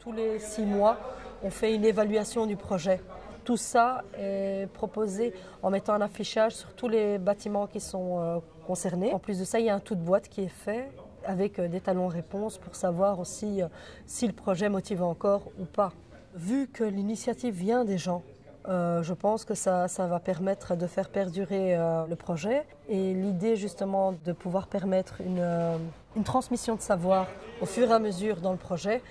tous les six mois, on fait une évaluation du projet. Tout ça est proposé en mettant un affichage sur tous les bâtiments qui sont euh, concernés. En plus de ça, il y a un tout de boîte qui est fait avec euh, des talons réponses pour savoir aussi euh, si le projet motive encore ou pas. Vu que l'initiative vient des gens, je pense que ça, ça, va permettre de faire perdurer le projet et l'idée justement de pouvoir permettre une, une, transmission de savoir au fur et à mesure dans le projet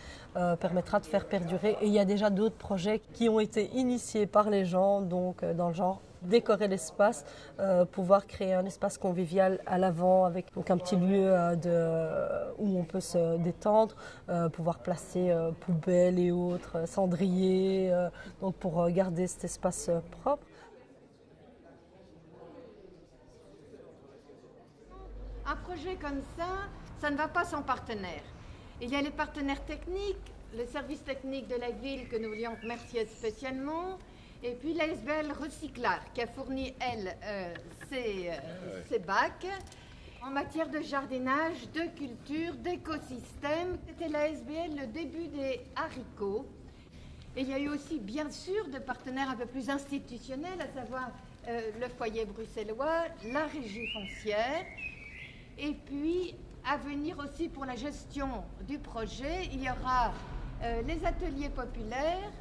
permettra de faire perdurer. Et il y a déjà d'autres projets qui ont été initiés par les gens, donc dans le genre décorer l'espace, euh, pouvoir créer un espace convivial à l'avant avec donc un petit lieu euh, de, où on peut se détendre, euh, pouvoir placer euh, poubelles et autres, cendriers, euh, donc pour garder cet espace propre. Un projet comme ça, ça ne va pas sans partenaire. Il y a les partenaires techniques, le service technique de la ville que nous voulions remercier spécialement, et puis l'ASBL Recyclard qui a fourni, elle, euh, ses, euh, ses, bacs en matière de jardinage, de culture, d'écosystème. C'était l'ASBL le début des haricots. Et il y a eu aussi, bien sûr, de partenaires un peu plus institutionnels, à savoir euh, le foyer bruxellois, la régie foncière, et puis à venir aussi pour la gestion du projet, il y aura euh, les ateliers populaires,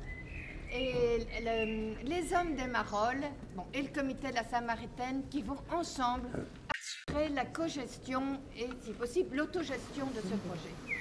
et le, les hommes des Marolles et le comité de la Samaritaine qui vont ensemble assurer la cogestion et, si possible, l'autogestion de ce projet.